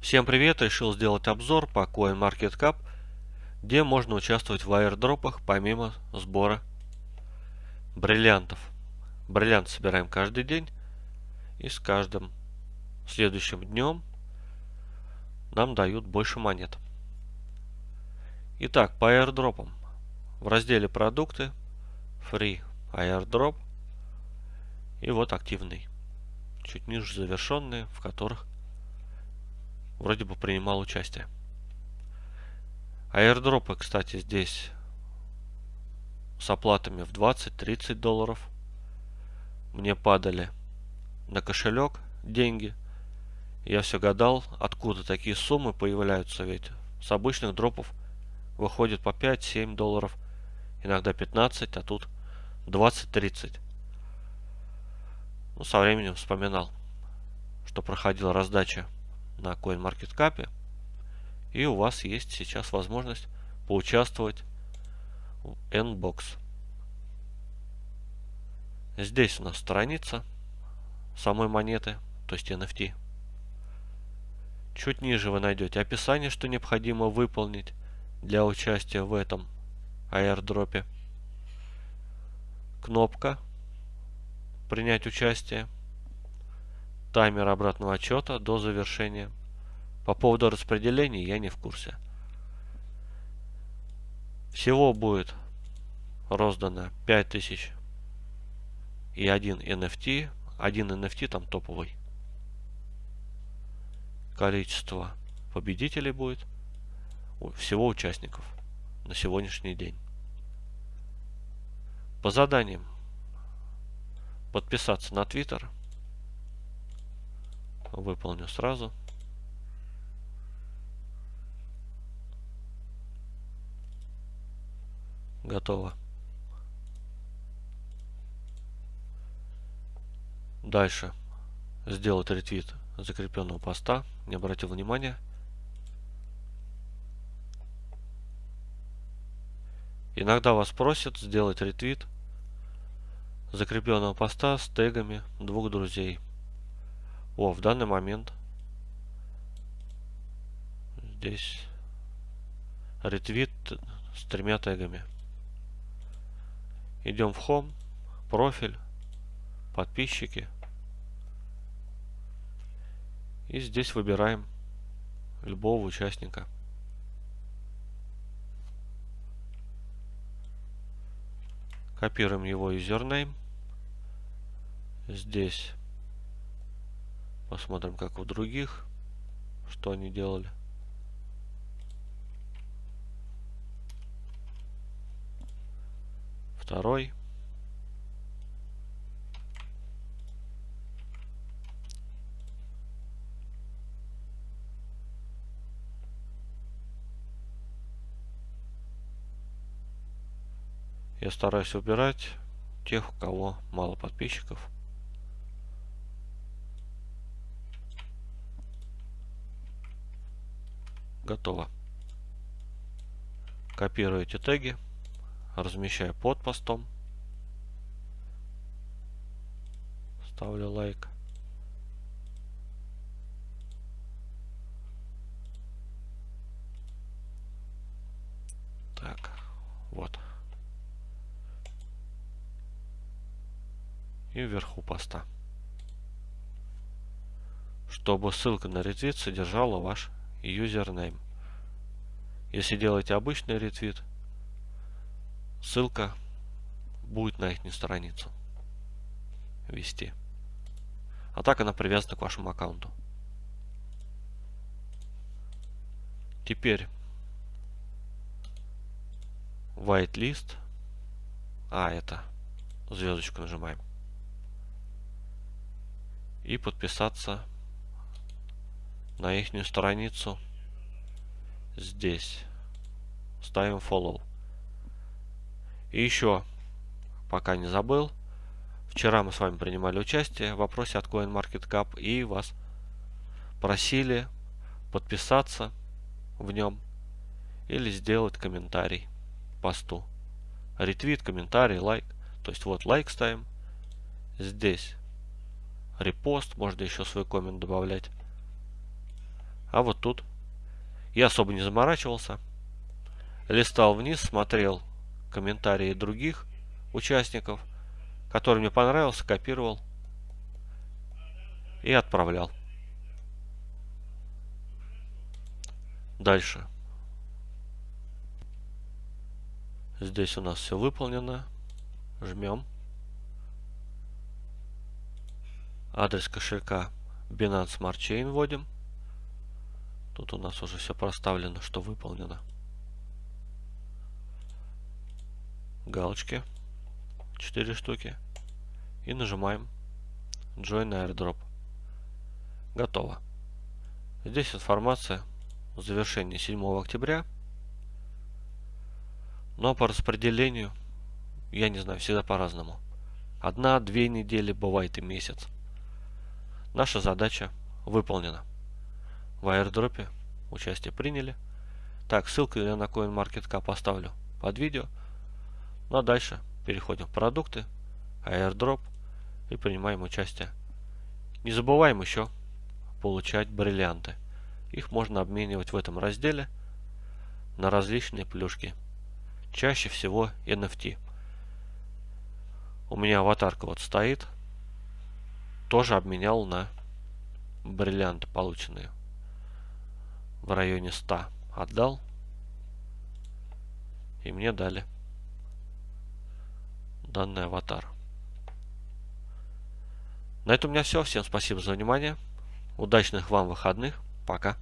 Всем привет! Решил сделать обзор по CoinMarketCap, где можно участвовать в аирдропах помимо сбора бриллиантов. Бриллиант собираем каждый день и с каждым следующим днем нам дают больше монет. Итак, по аирдропам. В разделе продукты Free Airdrop и вот активный. Чуть ниже завершенные, в которых вроде бы принимал участие. Аирдропы, кстати, здесь с оплатами в 20-30 долларов. Мне падали на кошелек деньги. Я все гадал, откуда такие суммы появляются, ведь с обычных дропов выходит по 5-7 долларов, иногда 15, а тут 20-30. Ну, со временем вспоминал, что проходила раздача на CoinMarketCap. И у вас есть сейчас возможность поучаствовать в Nbox. Здесь у нас страница самой монеты, то есть NFT. Чуть ниже вы найдете описание, что необходимо выполнить для участия в этом аирдропе. Кнопка «Принять участие» таймер обратного отчета до завершения. По поводу распределения я не в курсе. Всего будет роздано 5000 и один NFT. Один NFT там топовый. Количество победителей будет. Всего участников на сегодняшний день. По заданиям. Подписаться на Twitter – выполню сразу. Готово. Дальше. Сделать ретвит закрепленного поста. Не обратил внимания. Иногда вас просят сделать ретвит закрепленного поста с тегами двух друзей. О, в данный момент здесь ретвит с тремя тегами. Идем в Home, профиль, подписчики. И здесь выбираем любого участника. Копируем его юзернейм. Здесь Посмотрим, как у других, что они делали. Второй. Я стараюсь убирать тех, у кого мало подписчиков. Готово. Копирую эти теги, размещаю под постом. Ставлю лайк. Так, вот. И вверху поста. Чтобы ссылка на ретвит содержала ваш юзернейм. Если делаете обычный ретвит, ссылка будет на их страницу вести. А так она привязана к вашему аккаунту. Теперь whitelist. А, это звездочку нажимаем. И подписаться на их страницу здесь. Ставим follow. И еще, пока не забыл, вчера мы с вами принимали участие в вопросе от CoinMarketCap и вас просили подписаться в нем или сделать комментарий посту. Ретвит, комментарий, лайк. То есть вот лайк ставим. Здесь репост, можно еще свой коммент добавлять. А вот тут я особо не заморачивался. Листал вниз, смотрел комментарии других участников, который мне понравился, копировал и отправлял. Дальше. Здесь у нас все выполнено. Жмем. Адрес кошелька Binance Smart Chain вводим. Тут у нас уже все проставлено, что выполнено. Галочки. 4 штуки. И нажимаем Join Airdrop. Готово. Здесь информация о завершении 7 октября. Но по распределению, я не знаю, всегда по-разному. Одна-две недели, бывает и месяц. Наша задача выполнена. В аирдропе участие приняли. Так, ссылку я на CoinMarketCap поставлю под видео. Ну а дальше переходим в продукты, airdrop и принимаем участие. Не забываем еще получать бриллианты. Их можно обменивать в этом разделе на различные плюшки. Чаще всего NFT. У меня аватарка вот стоит. Тоже обменял на бриллианты полученные. В районе 100 отдал. И мне дали данный аватар. На этом у меня все. Всем спасибо за внимание. Удачных вам выходных. Пока.